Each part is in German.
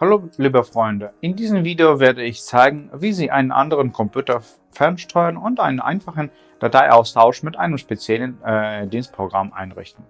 Hallo liebe Freunde, in diesem Video werde ich zeigen, wie Sie einen anderen Computer fernsteuern und einen einfachen Dateiaustausch mit einem speziellen äh, Dienstprogramm einrichten.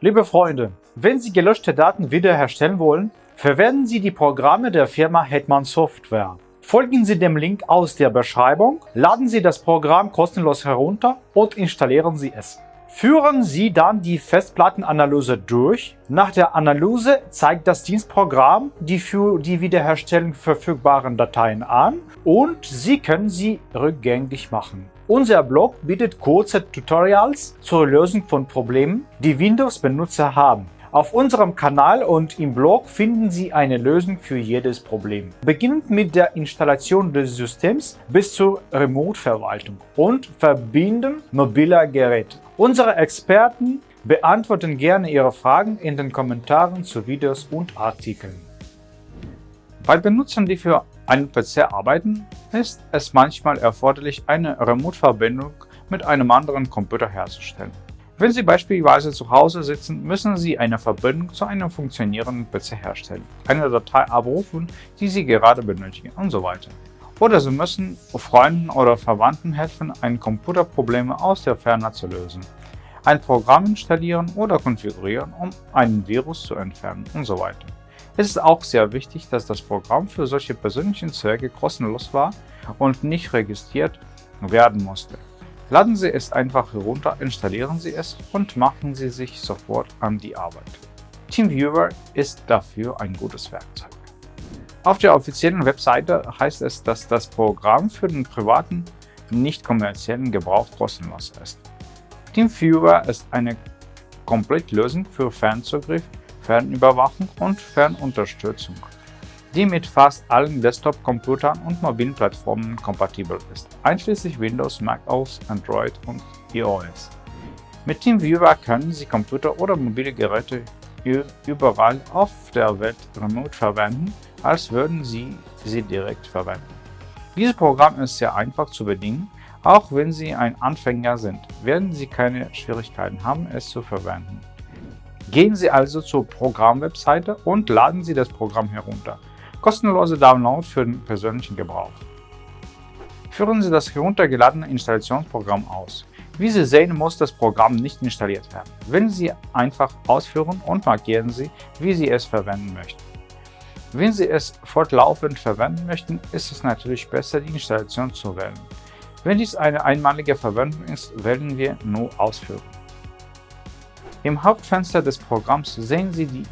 Liebe Freunde, wenn Sie gelöschte Daten wiederherstellen wollen, verwenden Sie die Programme der Firma Hetman Software. Folgen Sie dem Link aus der Beschreibung, laden Sie das Programm kostenlos herunter und installieren Sie es. Führen Sie dann die Festplattenanalyse durch. Nach der Analyse zeigt das Dienstprogramm die für die Wiederherstellung verfügbaren Dateien an und Sie können sie rückgängig machen. Unser Blog bietet kurze Tutorials zur Lösung von Problemen, die Windows-Benutzer haben. Auf unserem Kanal und im Blog finden Sie eine Lösung für jedes Problem. Beginnend mit der Installation des Systems bis zur Remote-Verwaltung und Verbinden mobiler Geräte. Unsere Experten beantworten gerne Ihre Fragen in den Kommentaren zu Videos und Artikeln. Bei Benutzern, die für einen PC arbeiten, ist es manchmal erforderlich, eine Remote-Verbindung mit einem anderen Computer herzustellen. Wenn Sie beispielsweise zu Hause sitzen, müssen Sie eine Verbindung zu einem funktionierenden PC herstellen, eine Datei abrufen, die Sie gerade benötigen und so weiter. Oder Sie müssen Freunden oder Verwandten helfen, ein Computerproblem aus der Ferne zu lösen, ein Programm installieren oder konfigurieren, um einen Virus zu entfernen und so weiter. Es ist auch sehr wichtig, dass das Programm für solche persönlichen Zwecke kostenlos war und nicht registriert werden musste. Laden Sie es einfach herunter, installieren Sie es und machen Sie sich sofort an die Arbeit. TeamViewer ist dafür ein gutes Werkzeug. Auf der offiziellen Webseite heißt es, dass das Programm für den privaten, nicht kommerziellen Gebrauch kostenlos ist. TeamViewer ist eine Komplettlösung für Fernzugriff, Fernüberwachung und Fernunterstützung die mit fast allen Desktop-Computern und mobilen Plattformen kompatibel ist, einschließlich Windows, Mac OS, Android und iOS. Mit TeamViewer können Sie Computer oder mobile Geräte überall auf der Welt remote verwenden, als würden Sie sie direkt verwenden. Dieses Programm ist sehr einfach zu bedienen, auch wenn Sie ein Anfänger sind, werden Sie keine Schwierigkeiten haben, es zu verwenden. Gehen Sie also zur Programmwebseite und laden Sie das Programm herunter. Kostenlose Download für den persönlichen Gebrauch. Führen Sie das heruntergeladene Installationsprogramm aus. Wie Sie sehen, muss das Programm nicht installiert werden. Wählen Sie einfach Ausführen und markieren Sie, wie Sie es verwenden möchten. Wenn Sie es fortlaufend verwenden möchten, ist es natürlich besser, die Installation zu wählen. Wenn dies eine einmalige Verwendung ist, wählen wir nur Ausführen. Im Hauptfenster des Programms sehen Sie die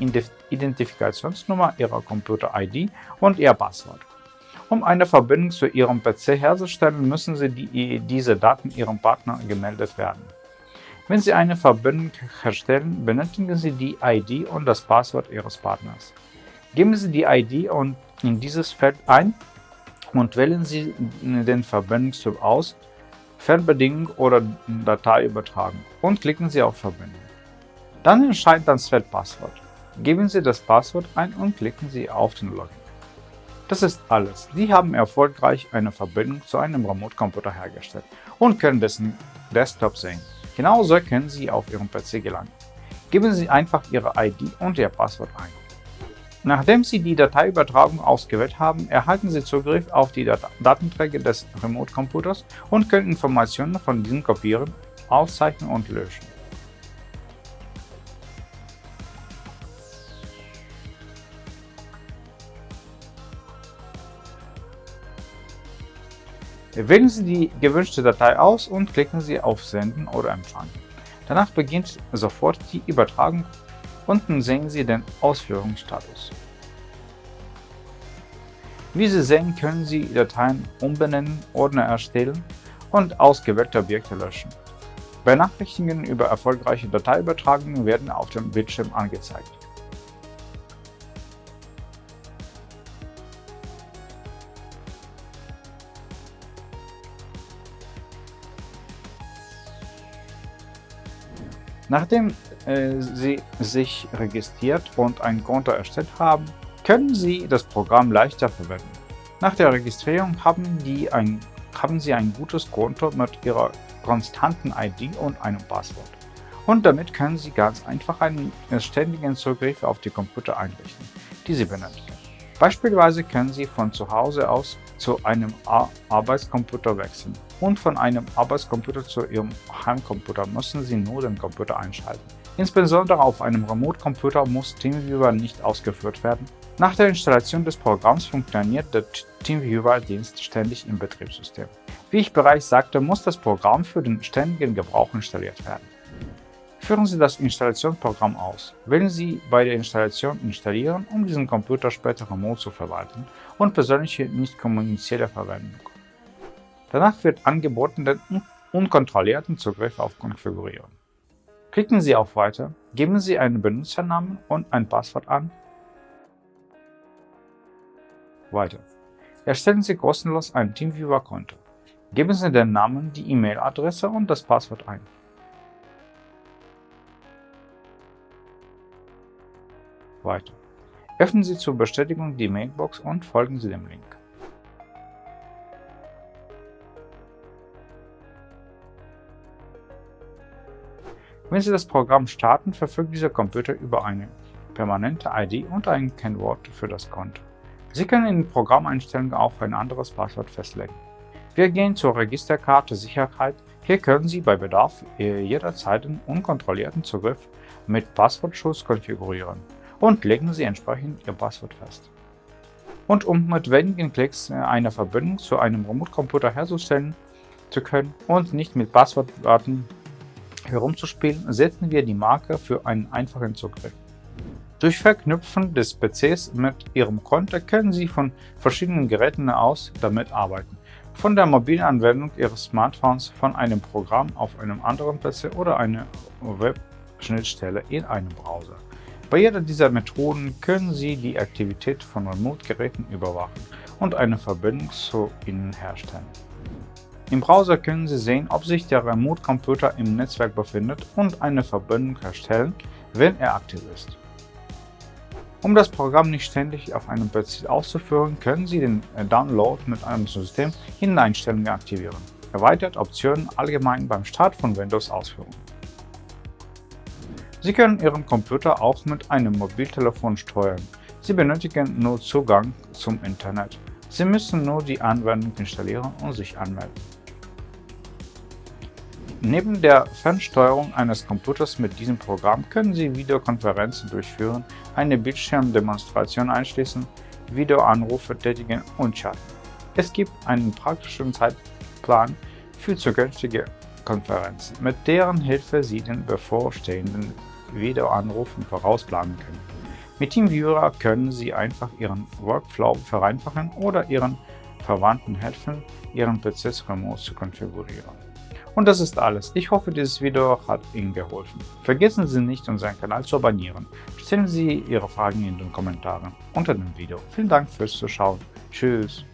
Identifikationsnummer Ihrer Computer-ID und Ihr Passwort. Um eine Verbindung zu Ihrem PC herzustellen, müssen Sie die, diese Daten Ihrem Partner gemeldet werden. Wenn Sie eine Verbindung herstellen, benötigen Sie die ID und das Passwort Ihres Partners. Geben Sie die ID und in dieses Feld ein und wählen Sie den Verbindungstyp aus, Fernbedienung oder Datei übertragen und klicken Sie auf Verbindung. Dann erscheint das Feld Passwort. Geben Sie das Passwort ein und klicken Sie auf den Login. Das ist alles. Sie haben erfolgreich eine Verbindung zu einem Remote-Computer hergestellt und können dessen Desktop sehen. Genauso können Sie auf Ihrem PC gelangen. Geben Sie einfach Ihre ID und Ihr Passwort ein. Nachdem Sie die Dateiübertragung ausgewählt haben, erhalten Sie Zugriff auf die Dat Datenträger des Remote-Computers und können Informationen von diesen kopieren, aufzeichnen und löschen. Wählen Sie die gewünschte Datei aus und klicken Sie auf Senden oder Empfangen. Danach beginnt sofort die Übertragung. Unten sehen Sie den Ausführungsstatus. Wie Sie sehen, können Sie Dateien umbenennen, Ordner erstellen und ausgewählte Objekte löschen. Benachrichtigungen über erfolgreiche Dateiübertragungen werden auf dem Bildschirm angezeigt. Nachdem äh, Sie sich registriert und ein Konto erstellt haben, können Sie das Programm leichter verwenden. Nach der Registrierung haben, ein, haben Sie ein gutes Konto mit Ihrer konstanten ID und einem Passwort. Und damit können Sie ganz einfach einen ständigen Zugriff auf die Computer einrichten, die Sie benötigen. Beispielsweise können Sie von zu Hause aus zu einem Arbeitscomputer wechseln und von einem Arbeitscomputer zu Ihrem Heimcomputer müssen Sie nur den Computer einschalten. Insbesondere auf einem Remote-Computer muss TeamViewer nicht ausgeführt werden. Nach der Installation des Programms funktioniert der TeamViewer-Dienst ständig im Betriebssystem. Wie ich bereits sagte, muss das Programm für den ständigen Gebrauch installiert werden. Führen Sie das Installationsprogramm aus. Wählen Sie bei der Installation Installieren, um diesen Computer später remote zu verwalten und persönliche nicht kommunizielle Verwendung. Danach wird angeboten, den unkontrollierten Zugriff auf Konfigurieren. Klicken Sie auf Weiter, geben Sie einen Benutzernamen und ein Passwort an. Weiter. Erstellen Sie kostenlos ein TeamViewer-Konto. Geben Sie den Namen, die E-Mail-Adresse und das Passwort ein. weiter. Öffnen Sie zur Bestätigung die Mailbox und folgen Sie dem Link. Wenn Sie das Programm starten, verfügt dieser Computer über eine permanente ID und ein Kennwort für das Konto. Sie können in den Programmeinstellungen auch ein anderes Passwort festlegen. Wir gehen zur Registerkarte Sicherheit. Hier können Sie bei Bedarf jederzeit einen unkontrollierten Zugriff mit Passwortschutz konfigurieren und legen Sie entsprechend Ihr Passwort fest. Und um mit wenigen Klicks äh, eine Verbindung zu einem Remote-Computer herzustellen zu können und nicht mit Passwortdaten herumzuspielen, setzen wir die Marke für einen einfachen Zugriff. Durch Verknüpfen des PCs mit Ihrem Konto können Sie von verschiedenen Geräten aus damit arbeiten. Von der mobilen Anwendung Ihres Smartphones, von einem Programm auf einem anderen PC oder einer Web-Schnittstelle in einem Browser. Bei jeder dieser Methoden können Sie die Aktivität von Remote-Geräten überwachen und eine Verbindung zu ihnen herstellen. Im Browser können Sie sehen, ob sich der Remote-Computer im Netzwerk befindet und eine Verbindung herstellen, wenn er aktiv ist. Um das Programm nicht ständig auf einem PC auszuführen, können Sie den Download mit einem System in Einstellungen aktivieren. Erweitert Optionen allgemein beim Start von Windows ausführen. Sie können Ihren Computer auch mit einem Mobiltelefon steuern. Sie benötigen nur Zugang zum Internet. Sie müssen nur die Anwendung installieren und sich anmelden. Neben der Fernsteuerung eines Computers mit diesem Programm können Sie Videokonferenzen durchführen, eine Bildschirmdemonstration einschließen, Videoanrufe tätigen und chatten. Es gibt einen praktischen Zeitplan für zukünftige Konferenzen, mit deren Hilfe Sie den bevorstehenden Videoanrufen vorausplanen können. Mit TeamViewer können Sie einfach Ihren Workflow vereinfachen oder Ihren Verwandten helfen, Ihren PCs remote zu konfigurieren. Und das ist alles. Ich hoffe, dieses Video hat Ihnen geholfen. Vergessen Sie nicht, unseren Kanal zu abonnieren. Stellen Sie Ihre Fragen in den Kommentaren unter dem Video. Vielen Dank fürs Zuschauen. Tschüss.